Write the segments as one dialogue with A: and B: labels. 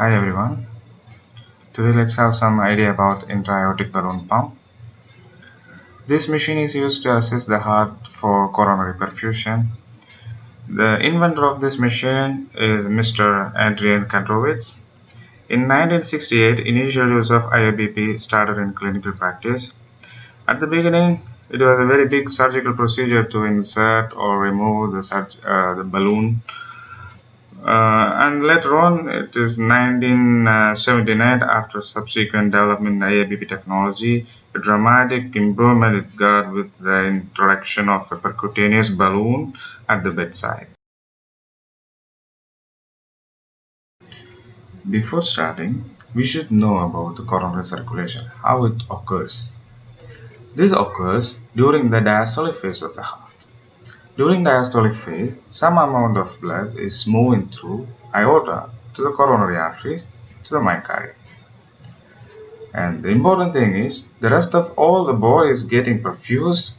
A: Hi everyone. Today let's have some idea about intra-aortic balloon pump. This machine is used to assist the heart for coronary perfusion. The inventor of this machine is Mr. Adrian Kantrowitz. In 1968, initial use of IABP started in clinical practice. At the beginning, it was a very big surgical procedure to insert or remove the, uh, the balloon Uh, and later on, it is 1979, after subsequent development in IABP technology, a dramatic improvement it got with the introduction of a percutaneous balloon at the bedside. Before starting, we should know about the coronary circulation, how it occurs. This occurs during the diastolic phase of the heart. During diastolic phase, some amount of blood is moving through aorta to the coronary arteries to the myocardium. And the important thing is, the rest of all the body is getting perfused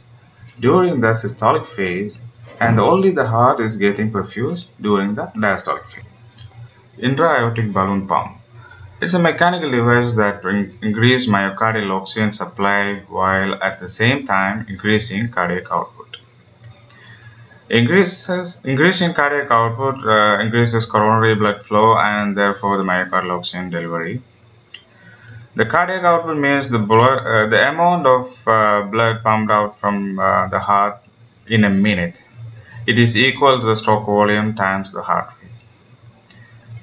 A: during the systolic phase and only the heart is getting perfused during the diastolic phase. Intra-aortic balloon pump. It's a mechanical device that increases myocardial oxygen supply while at the same time increasing cardiac output. Increases increasing cardiac output uh, increases coronary blood flow and therefore the myocardial oxygen delivery. The cardiac output means the blood, uh, the amount of uh, blood pumped out from uh, the heart in a minute. It is equal to the stroke volume times the heart rate.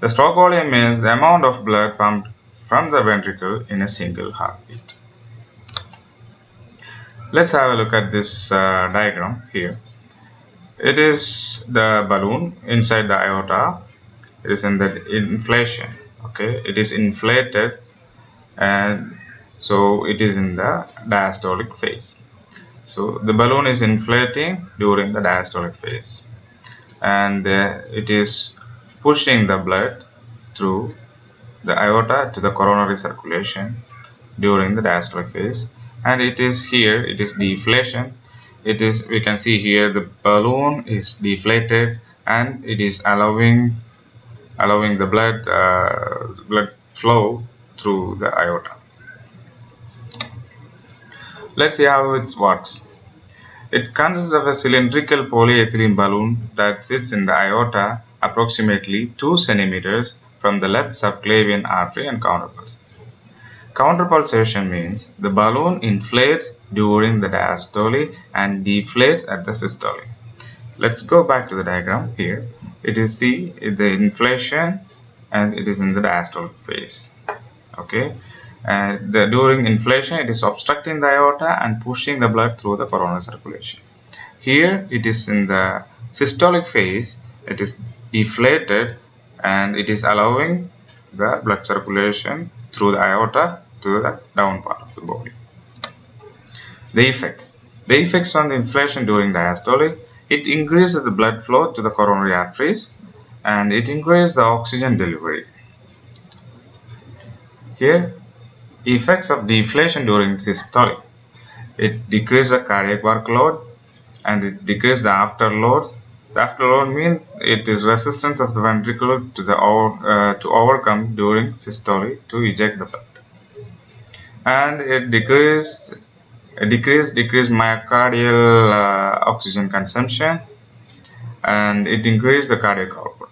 A: The stroke volume means the amount of blood pumped from the ventricle in a single heartbeat. Let's have a look at this uh, diagram here it is the balloon inside the aorta it is in the inflation okay? It is inflated and so it is in the diastolic phase. So the balloon is inflating during the diastolic phase and uh, it is pushing the blood through the aorta to the coronary circulation during the diastolic phase and it is here it is deflation it is we can see here the balloon is deflated and it is allowing allowing the blood uh, blood flow through the aorta. Let's see how it works. It consists of a cylindrical polyethylene balloon that sits in the aorta approximately 2 centimeters from the left subclavian artery and counterpulse Counterpulsation means the balloon inflates during the diastole and deflates at the systole. Let's go back to the diagram here. It is see the inflation and it is in the diastolic phase. Okay. And the, during inflation, it is obstructing the aorta and pushing the blood through the coronary circulation. Here, it is in the systolic phase. It is deflated and it is allowing the blood circulation through the aorta to the down part of the body. The effects. The effects on the inflation during diastole, it increases the blood flow to the coronary arteries and it increases the oxygen delivery. Here, effects of deflation during systole. It decreases the cardiac workload and it decreases the afterload. Afterload means it is resistance of the ventricle to the uh, to overcome during systole to eject the blood. And it decreased decreased decreased myocardial uh, oxygen consumption and it increased the cardiac output.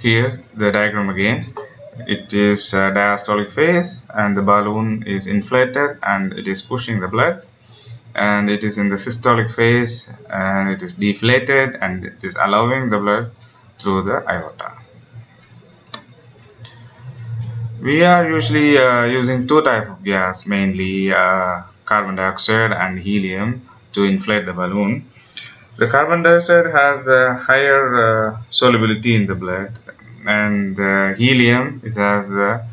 A: Here the diagram again. It is diastolic phase and the balloon is inflated and it is pushing the blood and it is in the systolic phase and it is deflated and it is allowing the blood through the aorta we are usually uh, using two types of gas, mainly uh, carbon dioxide and helium to inflate the balloon. The carbon dioxide has a higher uh, solubility in the blood and helium it has the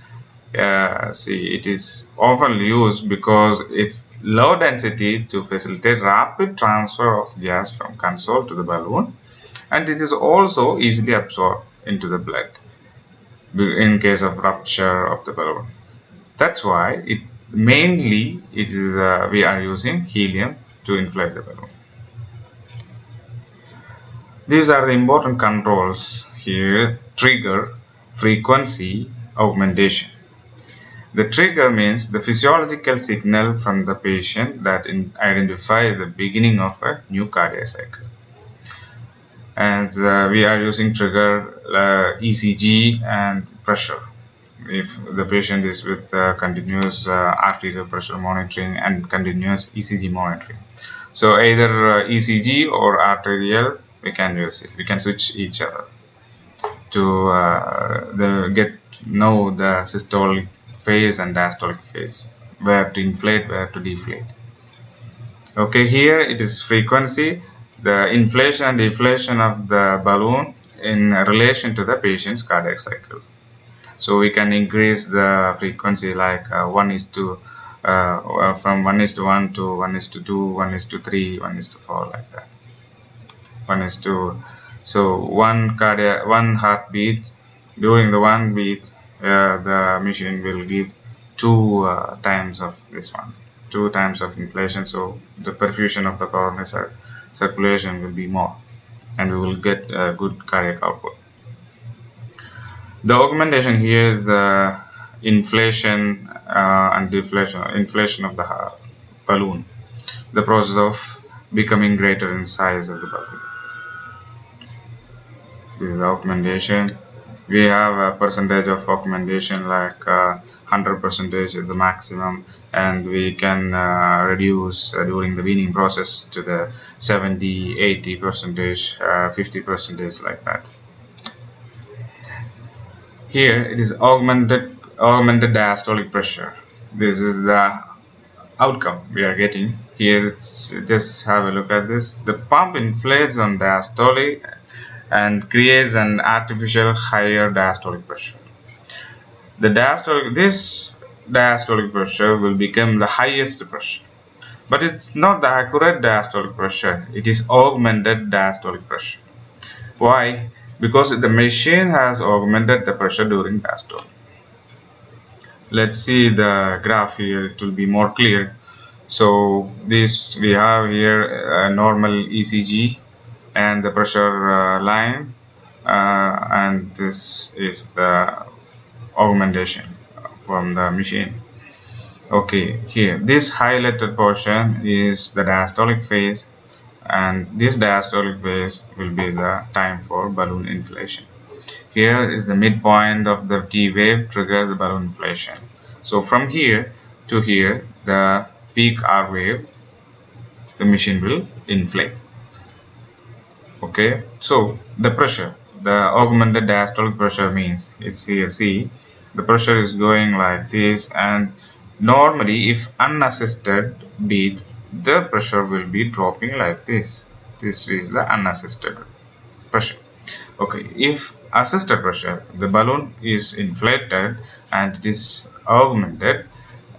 A: uh, see it is often used because it's low density to facilitate rapid transfer of gas from console to the balloon and it is also easily absorbed into the blood in case of rupture of the balloon. That's why it mainly it is uh, we are using helium to inflate the balloon. These are the important controls here. Trigger frequency augmentation. The trigger means the physiological signal from the patient that identify the beginning of a new cardiac cycle. And uh, we are using trigger uh, ECG and pressure. If the patient is with uh, continuous uh, arterial pressure monitoring and continuous ECG monitoring. So either uh, ECG or arterial, we can use it. We can switch each other to uh, the, get know the systolic phase and diastolic phase. Where to inflate where to deflate. Okay here it is frequency. The inflation and deflation of the balloon in relation to the patient's cardiac cycle. So we can increase the frequency like uh, 1 is to uh, from 1 is to 1 to 1 is to 2 1 is to 3 1 is to 4 like that. 1 is to so one cardiac one heartbeat during the one beat uh, the machine will give two uh, times of this one two times of inflation. So the perfusion of the coronary circulation will be more and we will get a good cardiac output. The augmentation here is the inflation uh, and deflation inflation of the balloon. The process of becoming greater in size of the balloon. This is augmentation we have a percentage of augmentation like uh, 100 percentage is the maximum and we can uh, reduce uh, during the weaning process to the 70 80 percentage uh, 50 percentage like that. Here it is augmented augmented diastolic pressure. This is the outcome we are getting. Here just have a look at this. The pump inflates on diastolic and creates an artificial higher diastolic pressure. The diastolic, this diastolic pressure will become the highest pressure. But it's not the accurate diastolic pressure, it is augmented diastolic pressure. Why? Because the machine has augmented the pressure during diastole. Let's see the graph here, it will be more clear. So this we have here a normal ECG and the pressure uh, line uh, and this is the augmentation from the machine. Okay here this highlighted portion is the diastolic phase and this diastolic phase will be the time for balloon inflation. Here is the midpoint of the T wave triggers the balloon inflation. So from here to here the peak R wave the machine will inflate okay so the pressure the augmented diastolic pressure means it's here see the pressure is going like this and normally if unassisted beat the pressure will be dropping like this. This is the unassisted pressure. Okay if assisted pressure the balloon is inflated and it is augmented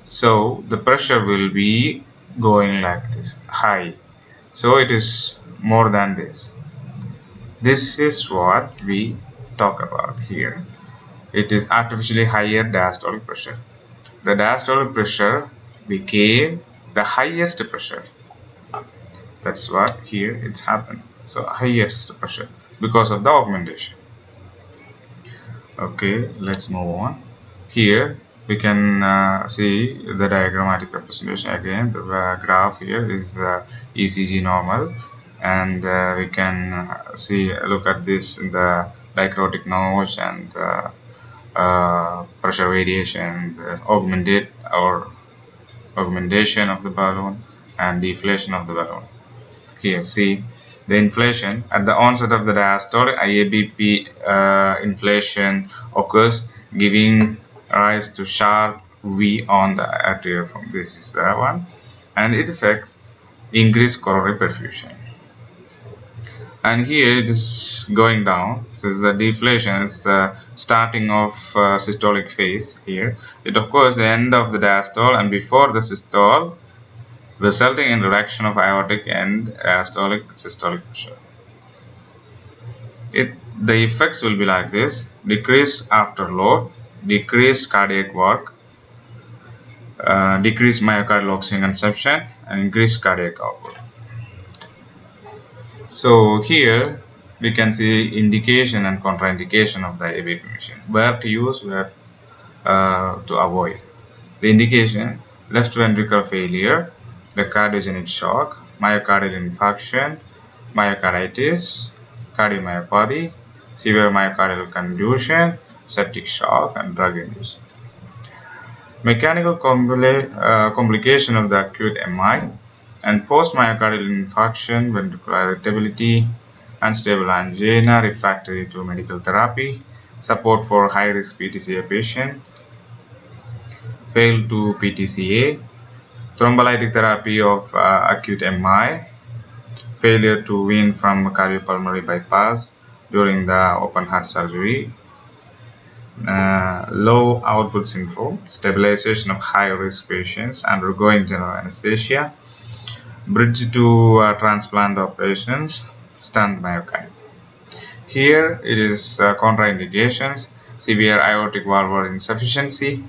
A: so the pressure will be going like this high. So it is more than this this is what we talk about here. It is artificially higher diastolic pressure. The diastolic pressure became the highest pressure. That's what here it's happened. So highest pressure because of the augmentation. Okay, let's move on. Here we can uh, see the diagrammatic representation again. The uh, graph here is uh, ECG normal and uh, we can uh, see look at this the dicrotic notch and uh, uh, pressure variation the augmented or augmentation of the balloon and deflation of the balloon. Here see the inflation at the onset of the diastole IABP uh, inflation occurs giving rise to sharp V on the arterial form this is the one and it affects increased coronary perfusion and here it is going down. So is the deflation. It's the starting of uh, systolic phase here. It occurs the end of the diastole and before the systole resulting in reduction of aortic and diastolic systolic pressure. It the effects will be like this. Decreased after load decreased cardiac work uh, decreased myocardial oxygen consumption and increased cardiac output so here we can see indication and contraindication of the ABP machine. Where to use, where uh, to avoid. The indication, left ventricular failure, the cardiogenic shock, myocardial infarction, myocarditis, cardiomyopathy, severe myocardial contusion, septic shock, and drug induced. Mechanical uh, complication of the acute MI and post-myocardial infarction, ventricular irritability, unstable angina, refractory to medical therapy, support for high-risk PTCA patients, failed to PTCA, thrombolytic therapy of uh, acute MI, failure to wean from cardiopulmonary bypass during the open heart surgery, uh, low output syndrome, stabilization of high-risk patients undergoing general anesthesia, bridge to uh, transplant operations, stunned myocardium. Here it is uh, contraindications, severe aortic valvular insufficiency,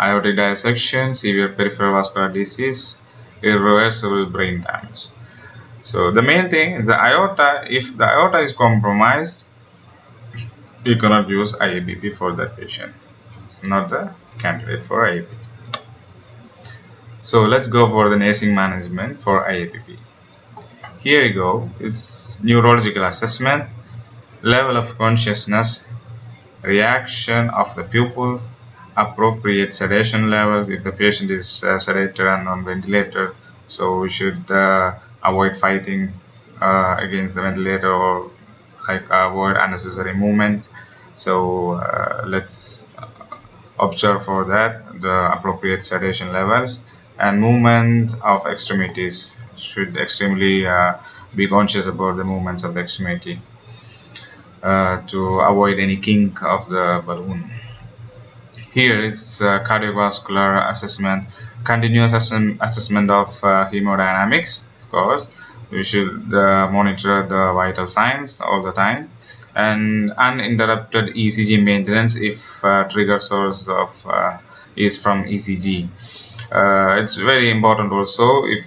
A: aortic dissection, severe peripheral vascular disease, irreversible brain damage. So the main thing is the aorta, if the aorta is compromised, you cannot use IABP for that patient. It's not the candidate for IABP. So let's go for the nursing management for IABP. Here you go, it's neurological assessment, level of consciousness, reaction of the pupils, appropriate sedation levels if the patient is uh, sedated and on ventilator. So we should uh, avoid fighting uh, against the ventilator or like avoid unnecessary movement. So uh, let's observe for that the appropriate sedation levels and movement of extremities should extremely uh, be conscious about the movements of the extremity uh, to avoid any kink of the balloon. Here is cardiovascular assessment, continuous assessment of uh, hemodynamics, of course. We should uh, monitor the vital signs all the time and uninterrupted ECG maintenance if uh, trigger source of uh, is from ECG. Uh, it's very important also if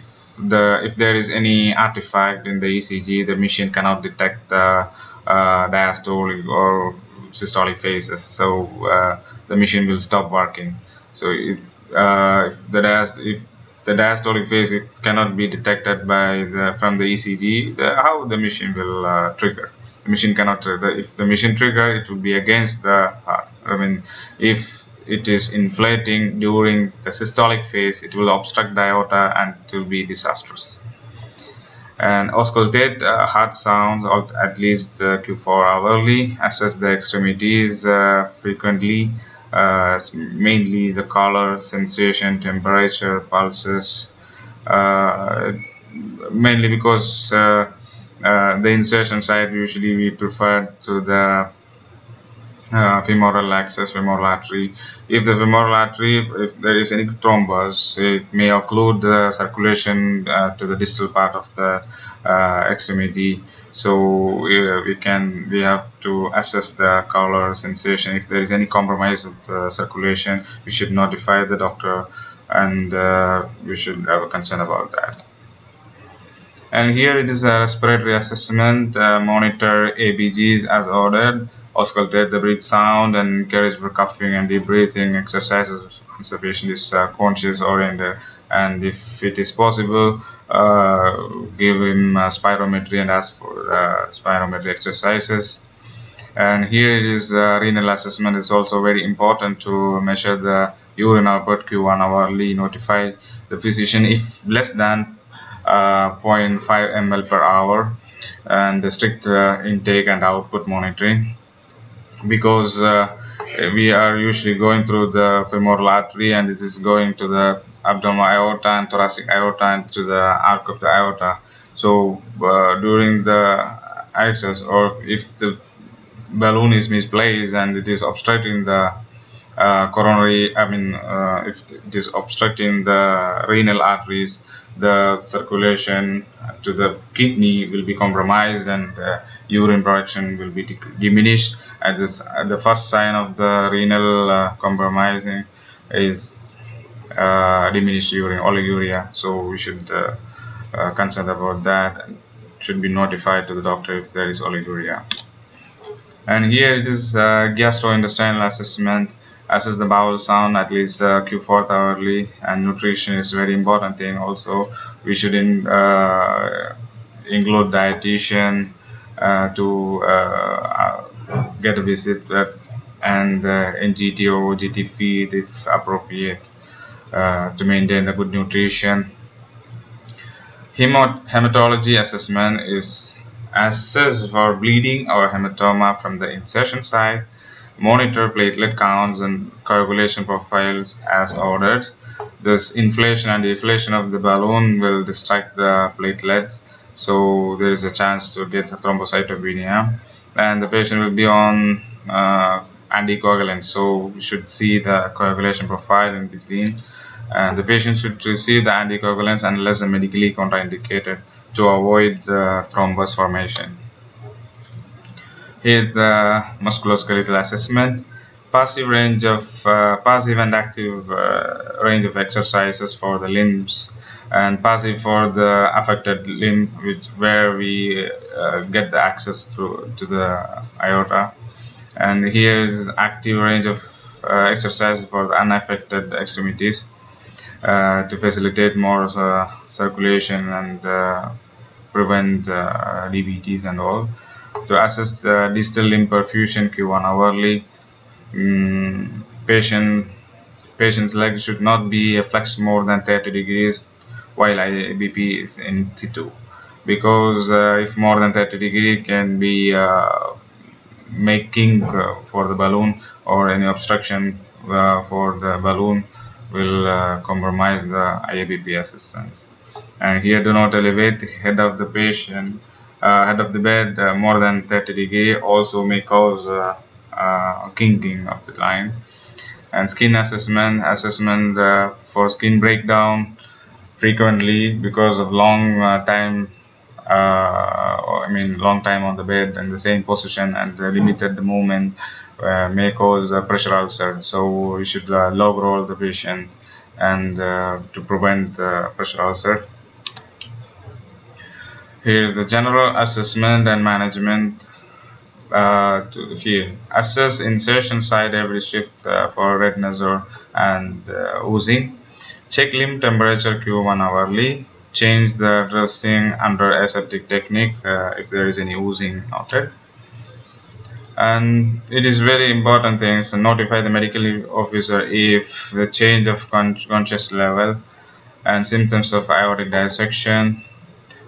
A: the if there is any artifact in the ECG, the machine cannot detect the uh, diastolic or systolic phases, so uh, the machine will stop working. So if uh, if the diast if the diastolic phase cannot be detected by the from the ECG, the, how the machine will uh, trigger? The machine cannot trigger. If the machine trigger, it will be against the heart. I mean, if it is inflating during the systolic phase, it will obstruct the aorta and it will be disastrous. And auscultate uh, heart sounds at least uh, Q4 hourly, assess the extremities uh, frequently, uh, mainly the color, sensation, temperature, pulses, uh, mainly because uh, the insertion site usually we prefer to the uh, femoral access femoral artery. If the femoral artery if there is any thrombus it may occlude the circulation uh, to the distal part of the uh, extremity. So we can we have to assess the color sensation. If there is any compromise of the circulation we should notify the doctor and uh, we should have a concern about that. And here it is a respiratory assessment uh, monitor ABGs as ordered auscultate the breath sound and encourage for coughing and deep breathing exercises once the patient is uh, conscious oriented. And if it is possible uh, give him uh, spirometry and ask for uh, spirometry exercises. And here it is uh, renal assessment is also very important to measure the urine output q1 hourly notify the physician if less than uh, 0.5 ml per hour and the strict intake and output monitoring because uh, we are usually going through the femoral artery and it is going to the abdominal aorta and thoracic aorta and to the arc of the aorta. So uh, during the access or if the balloon is misplaced and it is obstructing the uh, coronary I mean uh, if it is obstructing the renal arteries the circulation to the kidney will be compromised and urine production will be diminished as this, uh, the first sign of the renal uh, compromising is diminished urine oliguria so we should uh, concern about that and should be notified to the doctor if there is oliguria. And here it is gastrointestinal assessment. Assess the bowel sound at least uh, Q4 hourly, and nutrition is very important thing. Also, we should in, uh, include dietitian uh, to uh, get a visit and uh, NGT or OGT feed if appropriate to maintain a good nutrition hematology assessment is assess for bleeding or hematoma from the insertion site, monitor platelet counts and coagulation profiles as ordered. This inflation and deflation of the balloon will distract the platelets, so there is a chance to get thrombocytopenia. And the patient will be on uh, anticoagulants, so we should see the coagulation profile in between and the patient should receive the anticoagulants unless medically contraindicated to avoid the thrombus formation. Here is the musculoskeletal assessment. Passive range of uh, passive and active uh, range of exercises for the limbs and passive for the affected limb which where we uh, get the access to, to the aorta and here is active range of uh, exercises for the unaffected extremities uh, to facilitate more uh, circulation and prevent DVTs and all. To assess the distal limb perfusion Q1 hourly, um, patient patient's leg should not be flexed more than 30 degrees while IABP is in situ because uh, if more than 30 degree can be uh, making uh, for the balloon or any obstruction for the balloon will uh, compromise the IABP assistance. And here do not elevate the head of the patient, uh, head of the bed uh, more than 30 degree also may cause uh, uh, kinking of the line. And skin assessment, assessment uh, for skin breakdown frequently because of long time uh, I mean long time on the bed in the same position and limited movement uh, may cause pressure ulcer so we should uh, log roll the patient and to prevent pressure ulcer here is the general assessment and management uh, to here assess insertion site every shift uh, for retinazole and uh, oozing check limb temperature q1 hourly. Change the dressing under aseptic technique uh, if there is any oozing noted. And it is very important things to notify the medical officer if the change of con conscious level and symptoms of aortic dissection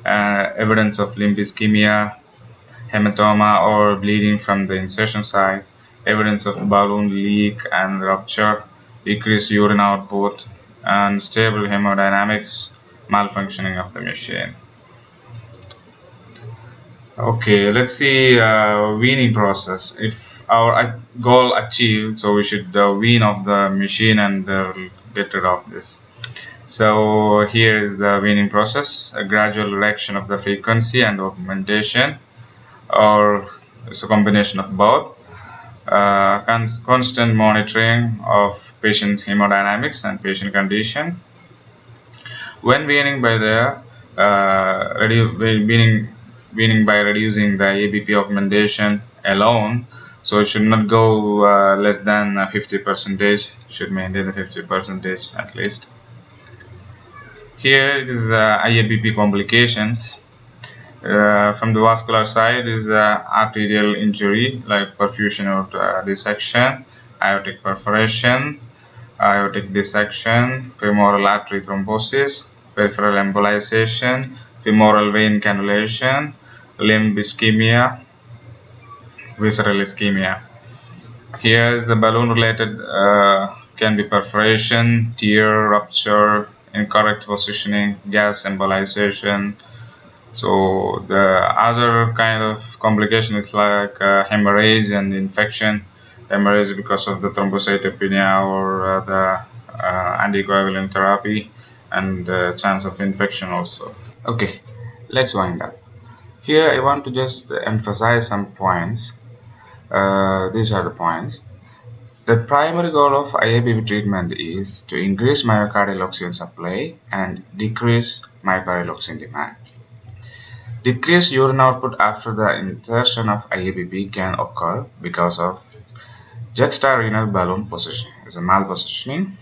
A: uh, evidence of limb ischemia hematoma or bleeding from the insertion site evidence of balloon leak and rupture decreased urine output and stable hemodynamics malfunctioning of the machine. Okay let's see uh, weaning process. If our goal achieved so we should uh, wean off the machine and uh, get rid of this so here is the weaning process a gradual reduction of the frequency and augmentation or it's a combination of both. Uh, constant monitoring of patient hemodynamics and patient condition. When weaning by the uh, weaning, weaning by reducing the ABP augmentation alone so it should not go uh, less than 50 percentage should maintain the 50 percentage at least here it is uh, IABP complications uh, from the vascular side is uh, arterial injury like perfusion or uh, dissection aortic perforation aortic dissection, femoral artery thrombosis, peripheral embolization, femoral vein cannulation, limb ischemia, visceral ischemia. Here is the balloon related uh, can be perforation, tear, rupture, incorrect positioning, gas embolization. So the other kind of complication is like uh, hemorrhage and infection hemorrhage because of the thrombocytopenia or uh, the uh, anticoagulant therapy and the chance of infection also. Okay, let's wind up. Here I want to just emphasize some points. Uh, these are the points. The primary goal of IABP treatment is to increase myocardial oxygen supply and decrease myocardial oxygen demand. Decreased urine output after the insertion of IABP can occur because of juxtarenal balloon positioning. It's a malpositioning.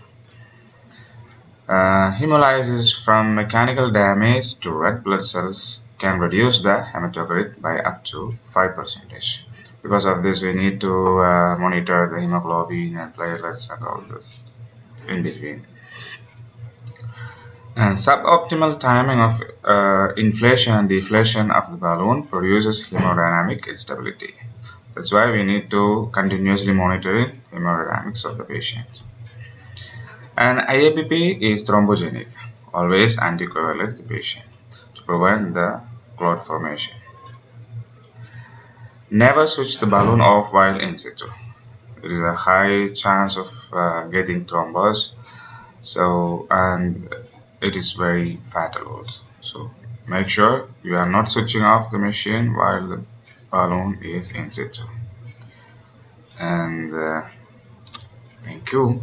A: Uh, hemolysis from mechanical damage to red blood cells can reduce the hematocrit by up to 5%. Because of this, we need to uh, monitor the hemoglobin and platelets and all this in between. And suboptimal timing of uh, inflation and deflation of the balloon produces hemodynamic instability. That's why we need to continuously monitor hemodynamics of the patient. And IABP is thrombogenic. Always anticoagulate the patient to prevent the clot formation. Never switch the balloon off while in situ. There is a high chance of uh, getting thrombus. So, and it is very fatal also. So, make sure you are not switching off the machine while the balloon is in situ. And uh, thank you.